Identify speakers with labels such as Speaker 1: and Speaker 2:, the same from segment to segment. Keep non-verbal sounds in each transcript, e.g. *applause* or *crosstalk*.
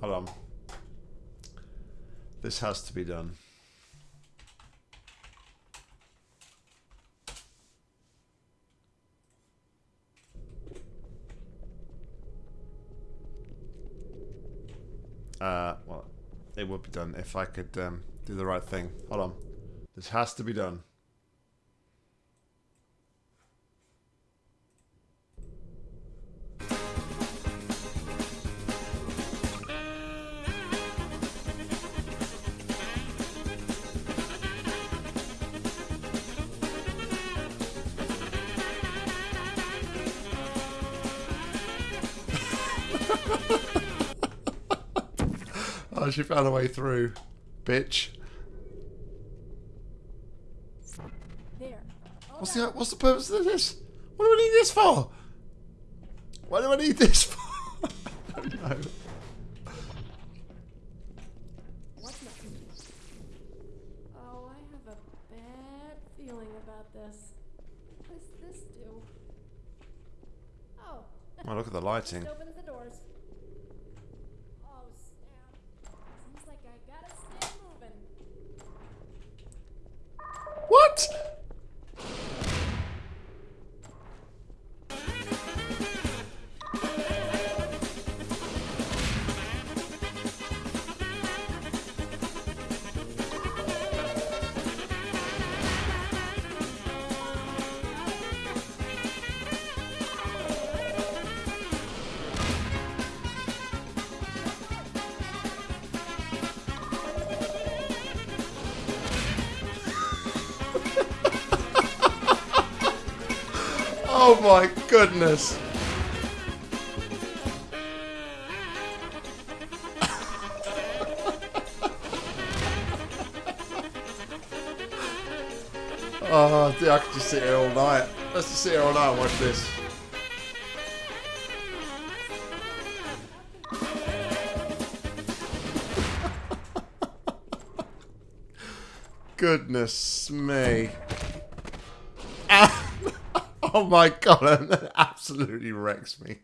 Speaker 1: Hold on. This has to be done. Uh, well, it would be done if I could um, do the right thing. Hold on. This has to be done. Oh, she found a way through, bitch.
Speaker 2: There.
Speaker 1: What's the what's the purpose of this? What do I need this for? Why do I need this for? I don't know.
Speaker 2: Oh, I have a bad feeling about this. What does this do? Oh.
Speaker 1: Oh, look at the lighting.
Speaker 2: Oh
Speaker 1: my goodness. *laughs* Oh, I could just sit here all night. Let's just sit here all night and watch this. *laughs* Goodness me. *laughs* Oh my god, *laughs* that absolutely wrecks me.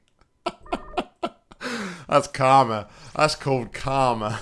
Speaker 1: *laughs* That's karma. That's called karma.